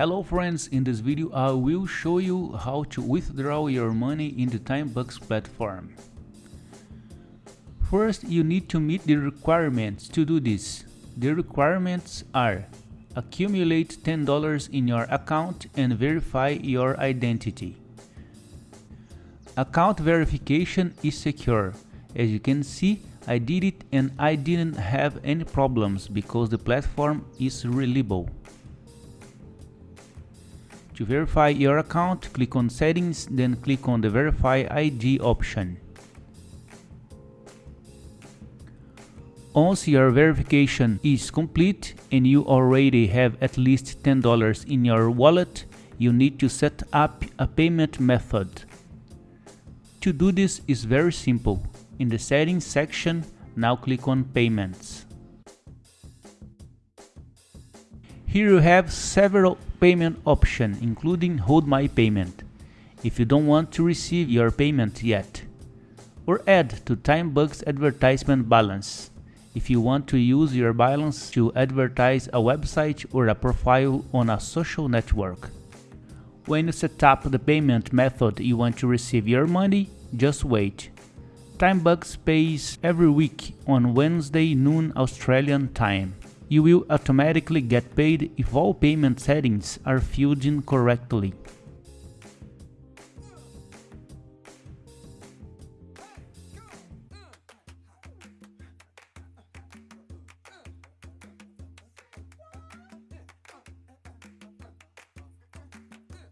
Hello friends, in this video I will show you how to withdraw your money in the TimeBucks platform. First, you need to meet the requirements to do this. The requirements are accumulate $10 in your account and verify your identity. Account verification is secure. As you can see, I did it and I didn't have any problems because the platform is reliable. To verify your account, click on settings, then click on the verify ID option. Once your verification is complete and you already have at least $10 in your wallet, you need to set up a payment method. To do this is very simple. In the settings section, now click on payments. Here you have several payment option including hold my payment if you don't want to receive your payment yet or add to TimeBucks advertisement balance if you want to use your balance to advertise a website or a profile on a social network. When you set up the payment method you want to receive your money, just wait. TimeBucks pays every week on Wednesday noon Australian time you will automatically get paid if all payment settings are filled in correctly.